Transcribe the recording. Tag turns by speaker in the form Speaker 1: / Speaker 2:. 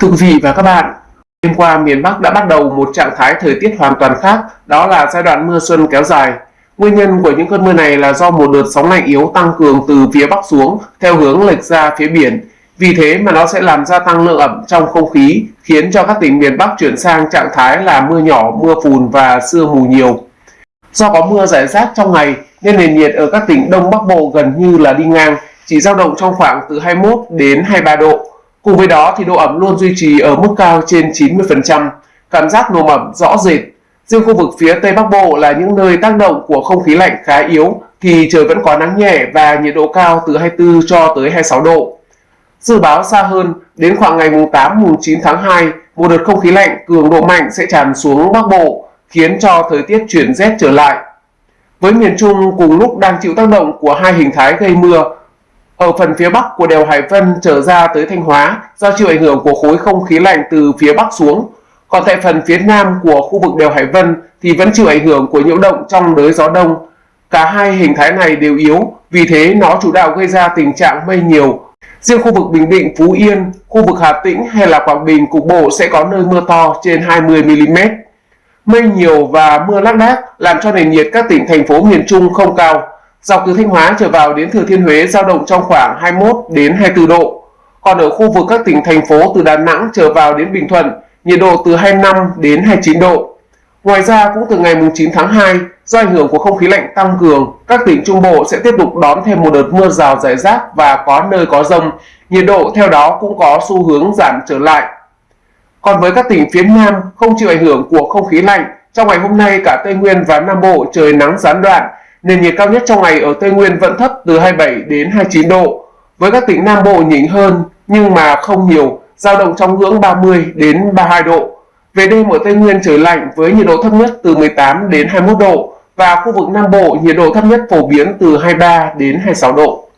Speaker 1: Thưa quý vị và các bạn, đêm qua miền Bắc đã bắt đầu một trạng thái thời tiết hoàn toàn khác, đó là giai đoạn mưa xuân kéo dài. Nguyên nhân của những cơn mưa này là do một đợt sóng lạnh yếu tăng cường từ phía Bắc xuống theo hướng lệch ra phía biển. Vì thế mà nó sẽ làm gia tăng lượng ẩm trong không khí, khiến cho các tỉnh miền Bắc chuyển sang trạng thái là mưa nhỏ, mưa phùn và sương mù nhiều. Do có mưa rải rác trong ngày nên nền nhiệt ở các tỉnh Đông Bắc Bộ gần như là đi ngang, chỉ dao động trong khoảng từ 21 đến 23 độ. Cùng với đó thì độ ẩm luôn duy trì ở mức cao trên 90%, cảm giác nồm ẩm rõ rệt. Riêng khu vực phía Tây Bắc Bộ là những nơi tác động của không khí lạnh khá yếu thì trời vẫn có nắng nhẹ và nhiệt độ cao từ 24 cho tới 26 độ. Dự báo xa hơn, đến khoảng ngày 8, 9 tháng 2, một đợt không khí lạnh cường độ mạnh sẽ tràn xuống Bắc Bộ, khiến cho thời tiết chuyển rét trở lại. Với miền Trung cùng lúc đang chịu tác động của hai hình thái gây mưa ở phần phía bắc của đèo Hải Vân trở ra tới Thanh Hóa do chịu ảnh hưởng của khối không khí lạnh từ phía bắc xuống. Còn tại phần phía nam của khu vực đèo Hải Vân thì vẫn chịu ảnh hưởng của nhiễu động trong đới gió đông. Cả hai hình thái này đều yếu, vì thế nó chủ đạo gây ra tình trạng mây nhiều. Riêng khu vực Bình Định, Phú Yên, khu vực Hà Tĩnh hay là Quảng Bình cục bộ sẽ có nơi mưa to trên 20mm. Mây nhiều và mưa lác đác làm cho nền nhiệt các tỉnh thành phố miền Trung không cao, Dọc từ Thanh Hóa trở vào đến Thừa Thiên Huế giao động trong khoảng 21 đến 24 độ. Còn ở khu vực các tỉnh thành phố từ Đà Nẵng trở vào đến Bình Thuận, nhiệt độ từ 25 đến 29 độ. Ngoài ra cũng từ ngày 9 tháng 2, do ảnh hưởng của không khí lạnh tăng cường, các tỉnh Trung Bộ sẽ tiếp tục đón thêm một đợt mưa rào rải rác và có nơi có rông. Nhiệt độ theo đó cũng có xu hướng giảm trở lại. Còn với các tỉnh phía Nam không chịu ảnh hưởng của không khí lạnh, trong ngày hôm nay cả Tây Nguyên và Nam Bộ trời nắng gián đoạn, Nền nhiệt cao nhất trong ngày ở Tây Nguyên vẫn thấp từ 27 đến 29 độ. Với các tỉnh Nam Bộ nhỉnh hơn nhưng mà không nhiều, dao động trong ngưỡng 30 đến 32 độ. Về đêm ở Tây Nguyên trời lạnh với nhiệt độ thấp nhất từ 18 đến 21 độ và khu vực Nam Bộ nhiệt độ thấp nhất phổ biến từ 23 đến 26 độ.